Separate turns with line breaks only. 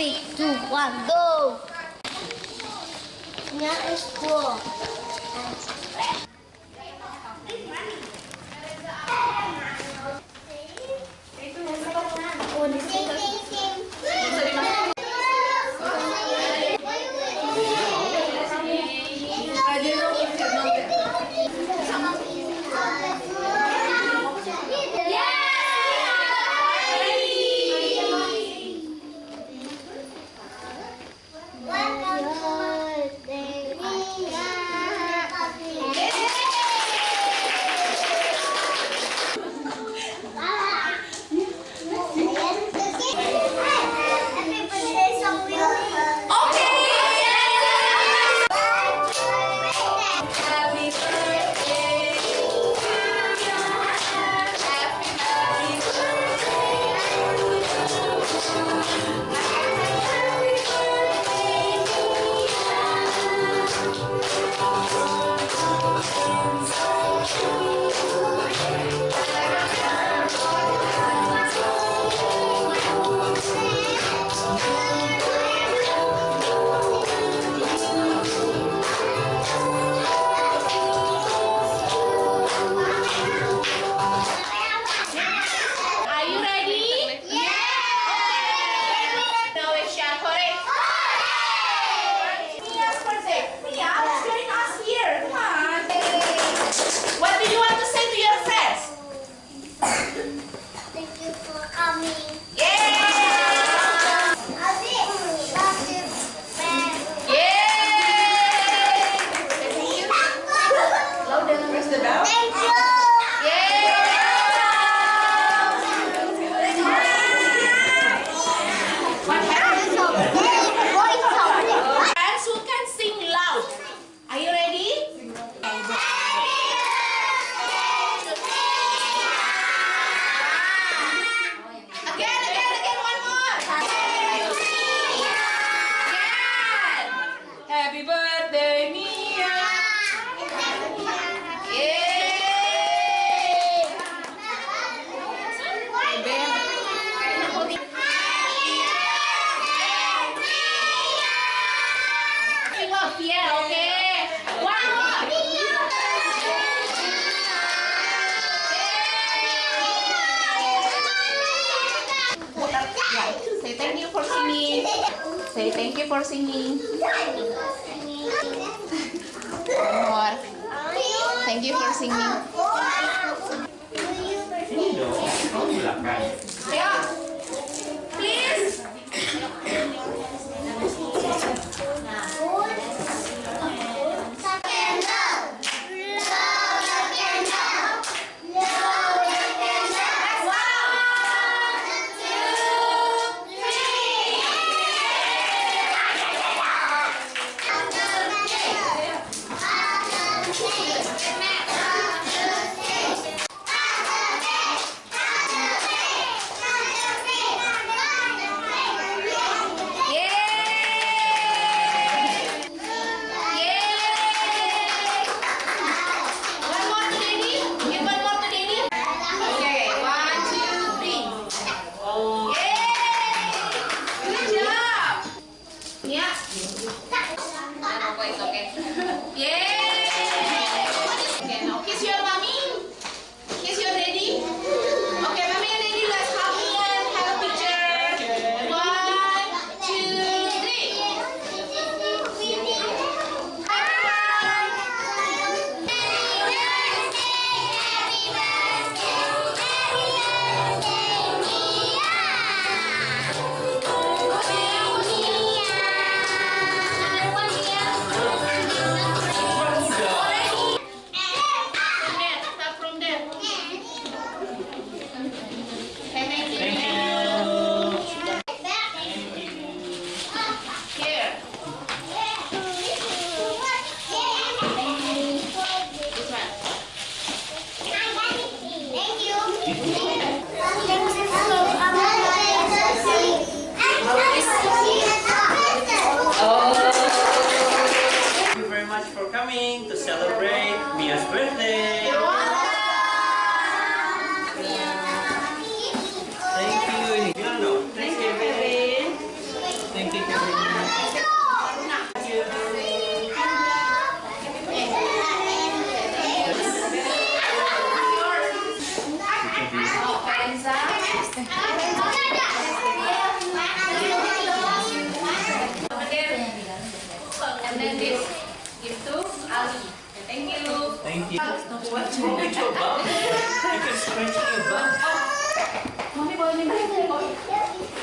Perfecto, Juan, go. Ya es cool.
Happy birthday Say thank you for singing. One more. Thank you for singing.
Sino? Ang lakay.
Yeah.
Mia's birthday. Thank you. Iya, you. Thank you, Kevin. Thank you, Kevin.
Ali. Thank you.
Thank you. What's wrong with your bum? you can scratch your bum.
Mommy, mommy, mommy.